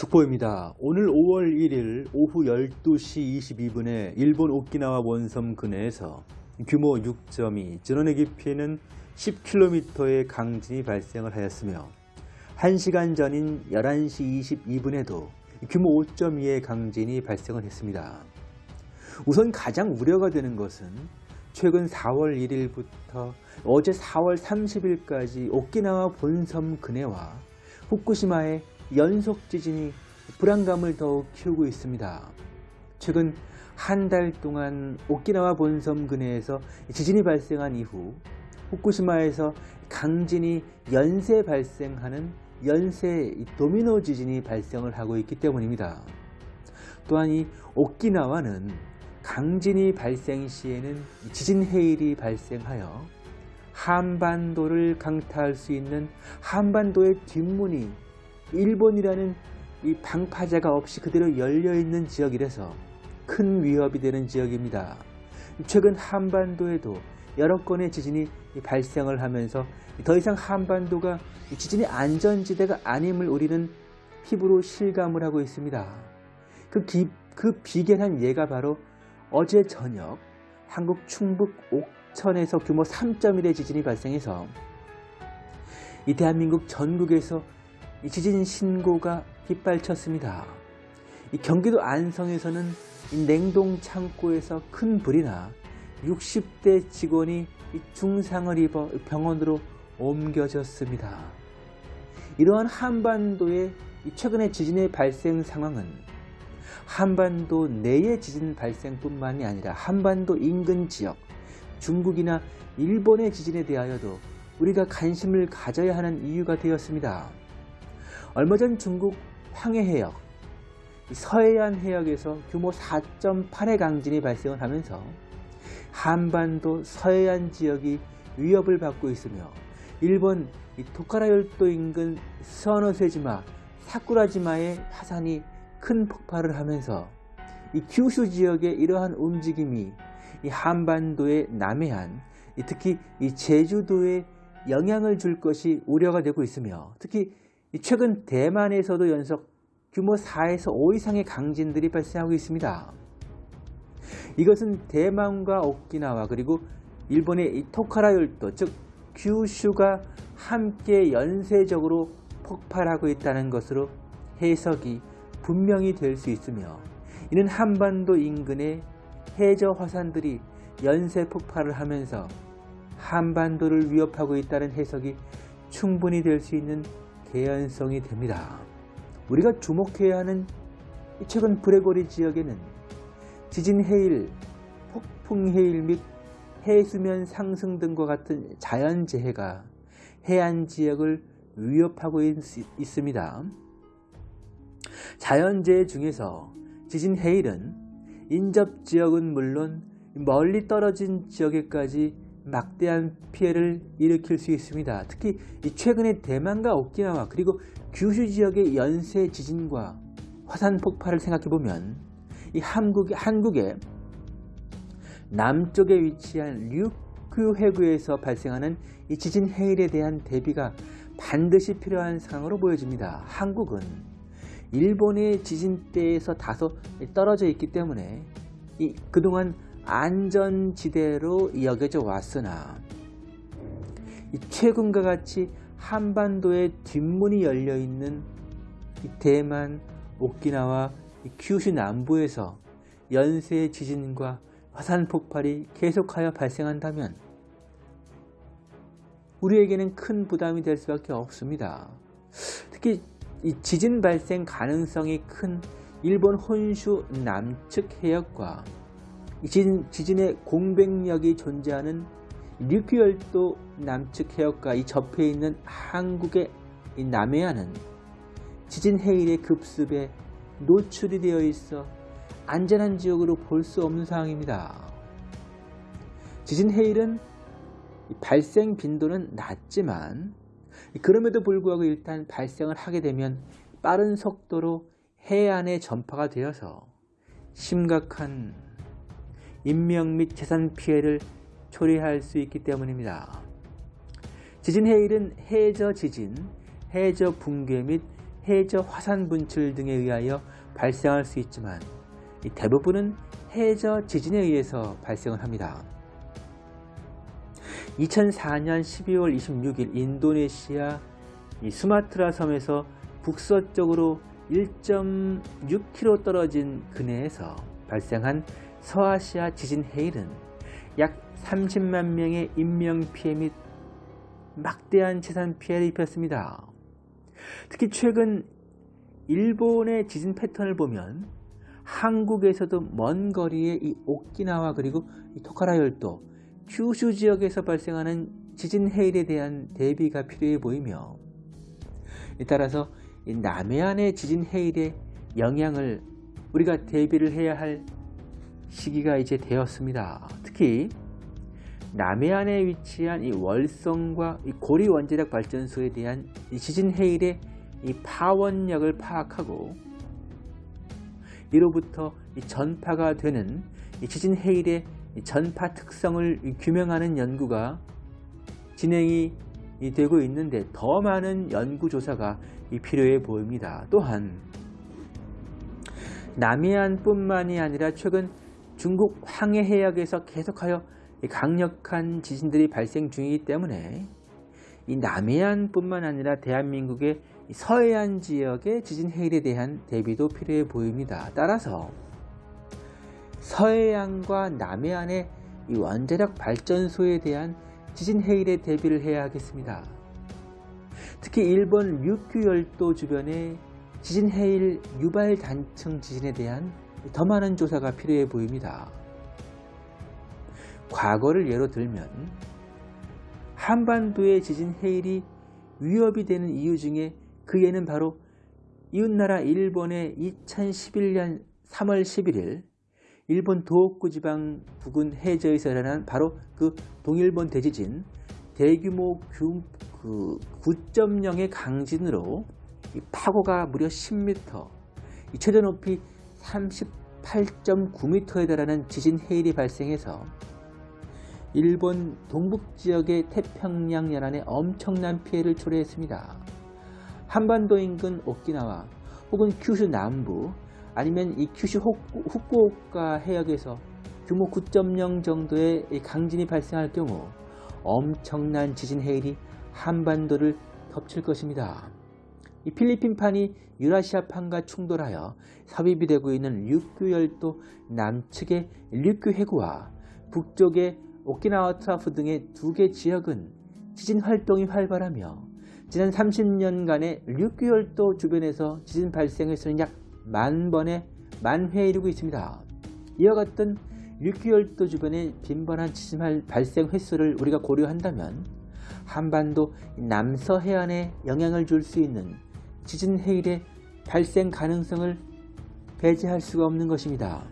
속보입니다. 오늘 5월 1일 오후 12시 22분에 일본 오키나와 원섬 근해에서 규모 6.2, 전원의 깊이는 10km의 강진이 발생을 하였으며 1시간 전인 11시 22분에도 규모 5.2의 강진이 발생을 했습니다. 우선 가장 우려가 되는 것은 최근 4월 1일부터 어제 4월 30일까지 오키나와 본섬 근해와 후쿠시마의 연속 지진이 불안감을 더욱 키우고 있습니다. 최근 한 달 동안 오키나와 본섬 근해에서 지진이 발생한 이후 후쿠시마에서 강진이 연쇄 발생하는 연쇄 도미노 지진이 발생을 하고 있기 때문입니다. 또한 이 오키나와는 강진이 발생 시에는 지진 해일이 발생하여 한반도를 강타할 수 있는 한반도의 뒷문이 일본이라는 이 방파제가 없이 그대로 열려있는 지역이라서 큰 위협이 되는 지역입니다. 최근 한반도에도 여러 건의 지진이 발생을 하면서 더 이상 한반도가 지진의 안전지대가 아님을 우리는 피부로 실감을 하고 있습니다. 그, 기, 그 비견한 예가 바로 어제 저녁 한국 충북 옥천에서 규모 3.1의 지진이 발생해서 이 대한민국 전국에서 이 지진 신고가 빗발쳤습니다. 이 경기도 안성에서는 이 냉동 창고에서 큰 불이 나 60대 직원이 중상을 입어 병원으로 옮겨졌습니다. 이러한 한반도의 최근의 지진의 발생 상황은 한반도 내의 지진 발생뿐만이 아니라 한반도 인근 지역, 중국이나 일본의 지진에 대하여도 우리가 관심을 가져야 하는 이유가 되었습니다. 얼마 전 중국 황해 해역, 서해안 해역에서 규모 4.8의 강진이 발생을 하면서 한반도 서해안 지역이 위협을 받고 있으며 일본 토카라열도 인근 서너세지마, 사쿠라지마의 화산이 큰 폭발을 하면서 이 규슈 지역의 이러한 움직임이 이 한반도의 남해안, 특히 이 제주도에 영향을 줄 것이 우려가 되고 있으며 특히 최근 대만에서도 연속 규모 4에서 5 이상의 강진들이 발생하고 있습니다. 이것은 대만과 오키나와 그리고 일본의 이 토카라 열도 즉 규슈가 함께 연쇄적으로 폭발하고 있다는 것으로 해석이 분명히 될 수 있으며 이는 한반도 인근의 해저 화산들이 연쇄 폭발을 하면서 한반도를 위협하고 있다는 해석이 충분히 될 수 있는 개연성이 됩니다. 우리가 주목해야 하는 최근 브레고리 지역에는 지진 해일, 폭풍 해일 및 해수면 상승 등과 같은 자연재해가 해안 지역을 위협하고 있, 있습니다. 자연재해 중에서 지진 해일은 인접 지역은 물론 멀리 떨어진 지역에까지 막대한 피해를 일으킬 수 있습니다. 특히 최근에 대만과 오키나와 그리고 규슈 지역의 연쇄 지진과 화산 폭발을 생각해보면 이 한국의, 한국의 남쪽에 위치한 류큐 해구에서 발생하는 이 지진 해일에 대한 대비가 반드시 필요한 상황으로 보여집니다. 한국은 일본의 지진대에서 다소 떨어져 있기 때문에 이 그동안 안전지대로 여겨져 왔으나 최근과 같이 한반도에 뒷문이 열려있는 대만, 오키나와 큐슈 남부에서 연쇄 지진과 화산 폭발이 계속하여 발생한다면 우리에게는 큰 부담이 될 수밖에 없습니다. 특히 이 지진 발생 가능성이 큰 일본 혼슈 남측 해역과 지진, 지진의 공백력이 존재하는 류큐열도 남측 해역과 이 접해 있는 한국의 남해안은 지진 해일의 급습에 노출이 되어 있어 안전한 지역으로 볼 수 없는 상황입니다. 지진 해일은 발생 빈도는 낮지만 그럼에도 불구하고 일단 발생을 하게 되면 빠른 속도로 해안에 전파가 되어서 심각한 인명 및 재산 피해를 초래할 수 있기 때문입니다. 지진 해일은 해저 지진, 해저 붕괴 및 해저 화산 분출 등에 의하여 발생할 수 있지만 대부분은 해저 지진에 의해서 발생을 합니다. 2004년 12월 26일 인도네시아 수마트라 섬에서 북서쪽으로 1.6km 떨어진 근해에서 발생한 서아시아 지진 해일은 약 30만 명의 인명피해 및 막대한 재산 피해를 입혔습니다. 특히 최근 일본의 지진 패턴을 보면 한국에서도 먼 거리의 이 오키나와 그리고 이 토카라 열도, 큐슈 지역에서 발생하는 지진 해일에 대한 대비가 필요해 보이며 따라서 남해안의 지진 해일의 영향을 우리가 대비를 해야 할 시기가 이제 되었습니다. 특히 남해안에 위치한 이 월성과 이 고리 원자력 발전소에 대한 이 지진 해일의 이 파원력을 파악하고 이로부터 이 전파가 되는 이 지진 해일의 전파 특성을 규명하는 연구가 진행이 되고 있는데 더 많은 연구조사가 필요해 보입니다. 또한 남해안뿐만이 아니라 최근 중국 황해 해역에서 계속하여 강력한 지진들이 발생 중이기 때문에 이 남해안뿐만 아니라 대한민국의 서해안 지역의 지진 해일에 대한 대비도 필요해 보입니다. 따라서 서해안과 남해안의 이 원자력 발전소에 대한 지진 해일에 대비를 해야 하겠습니다. 특히 일본 류큐 열도 주변의 지진 해일 유발 단층 지진에 대한 더 많은 조사가 필요해 보입니다. 과거를 예로 들면 한반도의 지진 해일이 위협이 되는 이유 중에 그 예는 바로 이웃나라 일본의 2011년 3월 11일 일본 도호쿠 지방 부근 해저에서 일어난 바로 그 동일본 대지진 대규모 그 9.0의 강진으로 파고가 무려 10m, 최저 높이 38.9m에 달하는 지진 해일이 발생해서 일본 동북지역의 태평양 연안에 엄청난 피해를 초래했습니다. 한반도 인근 오키나와 혹은 큐슈 남부 아니면 이 큐슈 후쿠오카 해역에서 규모 9.0 정도의 강진이 발생할 경우 엄청난 지진 해일이 한반도를 덮칠 것입니다. 이 필리핀판이 유라시아판과 충돌하여 섭입이 되고 있는 류큐 열도 남측의 류큐 해구와 북쪽의 오키나와 trough 등의 두 개 지역은 지진 활동이 활발하며 지난 30년간의 류큐 열도 주변에서 지진 발생 횟수는 약 만 번에 만 회에 이르고 있습니다. 이와 같은 류큐 열도 주변의 빈번한 지진 발생 횟수를 우리가 고려한다면 한반도 남서 해안에 영향을 줄 수 있는 지진 해일의 발생 가능성을 배제할 수가 없는 것입니다.